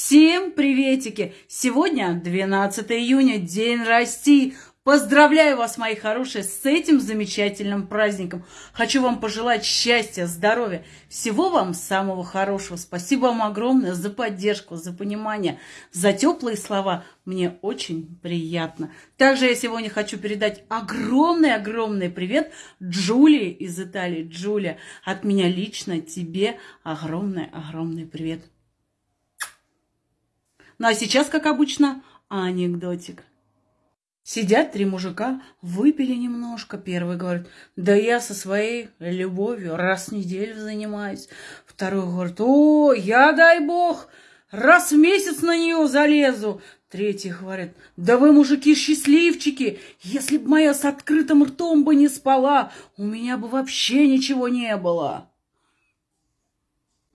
Всем приветики! Сегодня 12 июня, День России. Поздравляю вас, мои хорошие, с этим замечательным праздником. Хочу вам пожелать счастья, здоровья, всего вам самого хорошего. Спасибо вам огромное за поддержку, за понимание, за теплые слова. Мне очень приятно. Также я сегодня хочу передать огромный-огромный привет Джулии из Италии. Джулия, от меня лично тебе огромный-огромный привет. Ну а сейчас, как обычно, анекдотик. Сидят три мужика, выпили немножко. Первый говорит, да я со своей любовью раз в неделю занимаюсь. Второй говорит, о, я, дай бог, раз в месяц на нее залезу. Третий говорит, да вы, мужики, счастливчики, если бы моя с открытым ртом бы не спала, у меня бы вообще ничего не было.